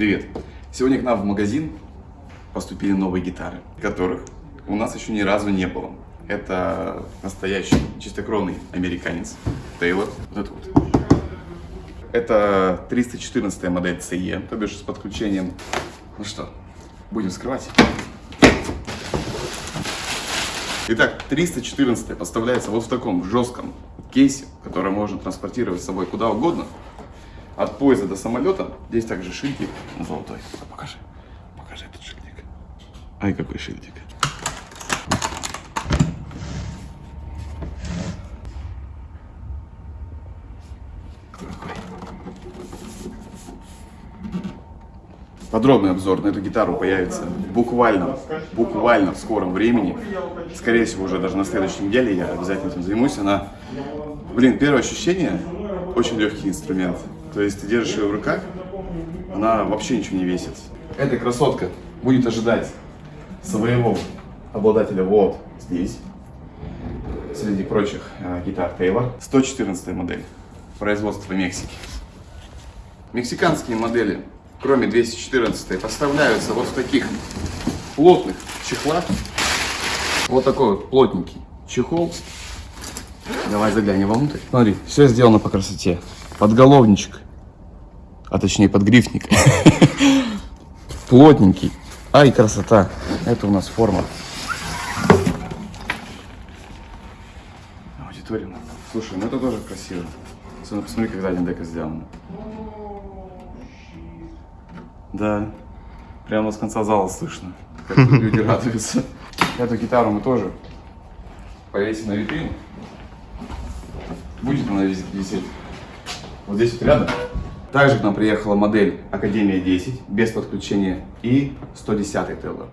Привет! Сегодня к нам в магазин поступили новые гитары, которых у нас еще ни разу не было. Это настоящий чистокровный американец Тейлор. Вот это вот. Это 314 модель CE, то бишь с подключением. Ну что, будем вскрывать. Итак, 314 поставляется вот в таком жестком кейсе, который можно транспортировать с собой куда угодно. От поезда до самолета. Здесь также шильдик золотой. Покажи. Покажи этот шильдик. Ай, какой шильдик. Подробный обзор на эту гитару появится буквально, буквально в скором времени. Скорее всего, уже даже на следующей неделе я обязательно этим займусь. Она, блин, первое ощущение, очень легкий инструмент. То есть ты держишь ее в руках, она вообще ничего не весит. Эта красотка будет ожидать своего обладателя вот здесь, среди прочих э, гитар Taylor. 114 модель, производство Мексики. Мексиканские модели, кроме 214, поставляются вот в таких плотных чехлах. Вот такой вот плотненький чехол. Давай заглянем вовнутрь. Смотри, все сделано по красоте. Подголовничек, а точнее подгрифник. Плотненький. Ай, красота. Это у нас форма. Аудитория. Слушай, ну это тоже красиво. Особенно посмотри, как задняя дека сделана. Да. Прямо с конца зала слышно, как люди радуются. Эту гитару мы тоже повесим на витрину. Будет она висеть вот здесь вот рядом. Также к нам приехала модель Академия 10 без подключения и 110 Теллер.